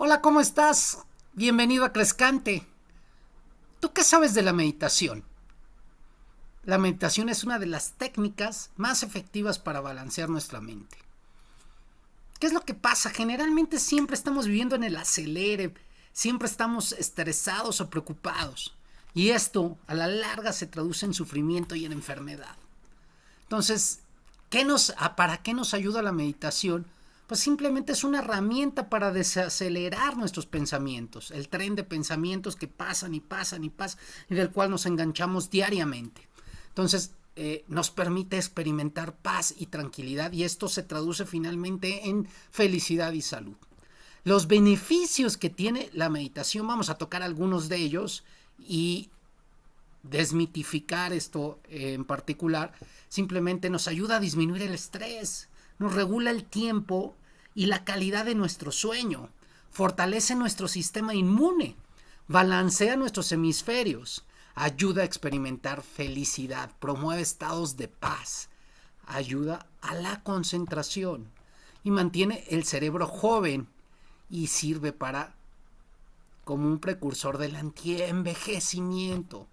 Hola, ¿cómo estás? Bienvenido a Crescante. ¿Tú qué sabes de la meditación? La meditación es una de las técnicas más efectivas para balancear nuestra mente. ¿Qué es lo que pasa? Generalmente siempre estamos viviendo en el acelere, siempre estamos estresados o preocupados. Y esto a la larga se traduce en sufrimiento y en enfermedad. Entonces, ¿qué nos, ¿para qué nos ayuda la meditación? Pues simplemente es una herramienta para desacelerar nuestros pensamientos, el tren de pensamientos que pasan y pasan y pasan y del cual nos enganchamos diariamente. Entonces, eh, nos permite experimentar paz y tranquilidad y esto se traduce finalmente en felicidad y salud. Los beneficios que tiene la meditación, vamos a tocar algunos de ellos y desmitificar esto en particular, simplemente nos ayuda a disminuir el estrés, nos regula el tiempo y la calidad de nuestro sueño, fortalece nuestro sistema inmune, balancea nuestros hemisferios, ayuda a experimentar felicidad, promueve estados de paz, ayuda a la concentración y mantiene el cerebro joven y sirve para como un precursor del antienvejecimiento.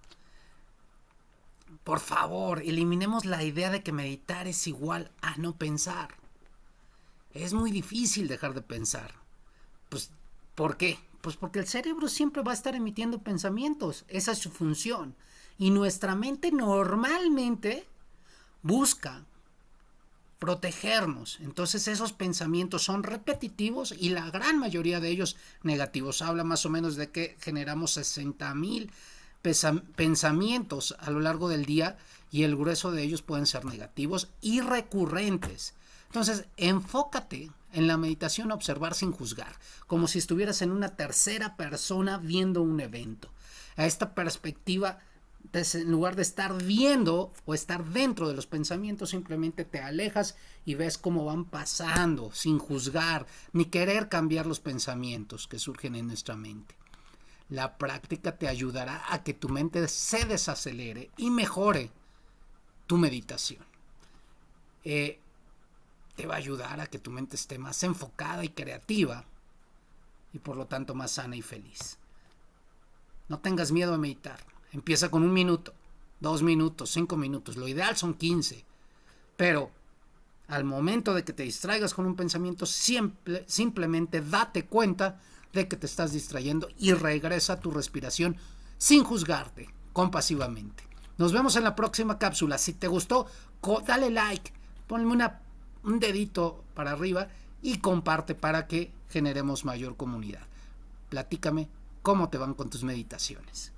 Por favor, eliminemos la idea de que meditar es igual a no pensar. Es muy difícil dejar de pensar. Pues, ¿por qué? Pues porque el cerebro siempre va a estar emitiendo pensamientos. Esa es su función. Y nuestra mente normalmente busca protegernos. Entonces esos pensamientos son repetitivos y la gran mayoría de ellos negativos. Habla más o menos de que generamos 60 mil pensamientos a lo largo del día y el grueso de ellos pueden ser negativos y recurrentes. Entonces, enfócate en la meditación a observar sin juzgar, como si estuvieras en una tercera persona viendo un evento. A esta perspectiva, en lugar de estar viendo o estar dentro de los pensamientos, simplemente te alejas y ves cómo van pasando sin juzgar ni querer cambiar los pensamientos que surgen en nuestra mente. La práctica te ayudará a que tu mente se desacelere y mejore tu meditación. Eh, te va a ayudar a que tu mente esté más enfocada y creativa y por lo tanto más sana y feliz. No tengas miedo a meditar. Empieza con un minuto, dos minutos, cinco minutos. Lo ideal son 15. Pero al momento de que te distraigas con un pensamiento, simplemente date cuenta de que te estás distrayendo y regresa a tu respiración sin juzgarte, compasivamente. Nos vemos en la próxima cápsula. Si te gustó, dale like, ponme una, un dedito para arriba y comparte para que generemos mayor comunidad. Platícame cómo te van con tus meditaciones.